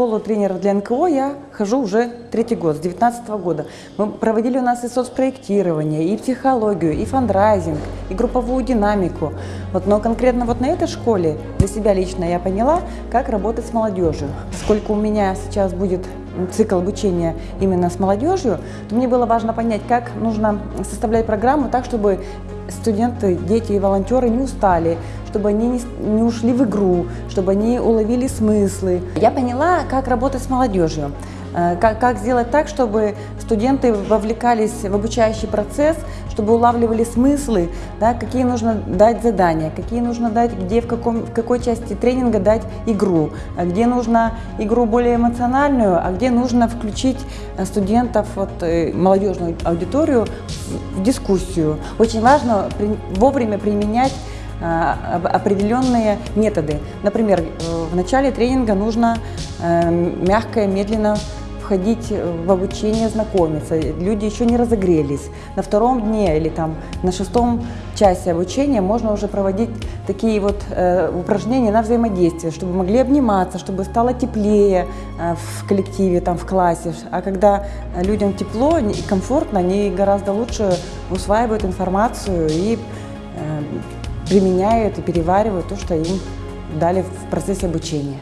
школу тренеров для НКО я хожу уже третий год, с 2019 года. Мы проводили у нас и соцпроектирование, и психологию, и фандрайзинг, и групповую динамику. Вот, но конкретно вот на этой школе для себя лично я поняла, как работать с молодежью. Сколько у меня сейчас будет цикл обучения именно с молодежью, то мне было важно понять, как нужно составлять программу так, чтобы студенты, дети и волонтеры не устали, чтобы они не, не ушли в игру, чтобы они уловили смыслы. Я поняла, как работать с молодежью. Э, как, как сделать так, чтобы студенты вовлекались в обучающий процесс, чтобы улавливали смыслы, да, какие нужно дать задания, какие нужно дать, где, в, каком, в какой части тренинга дать игру, а где нужно игру более эмоциональную, а где нужно включить э, студентов, вот, э, молодежную аудиторию в дискуссию. Очень важно вовремя применять определенные методы. Например, в начале тренинга нужно мягко и медленно входить в обучение, знакомиться. Люди еще не разогрелись. На втором дне или там на шестом часе обучения можно уже проводить такие вот э, упражнения на взаимодействие, чтобы могли обниматься, чтобы стало теплее э, в коллективе, там в классе. А когда людям тепло и комфортно, они гораздо лучше усваивают информацию и э, применяют и переваривают то, что им дали в процессе обучения.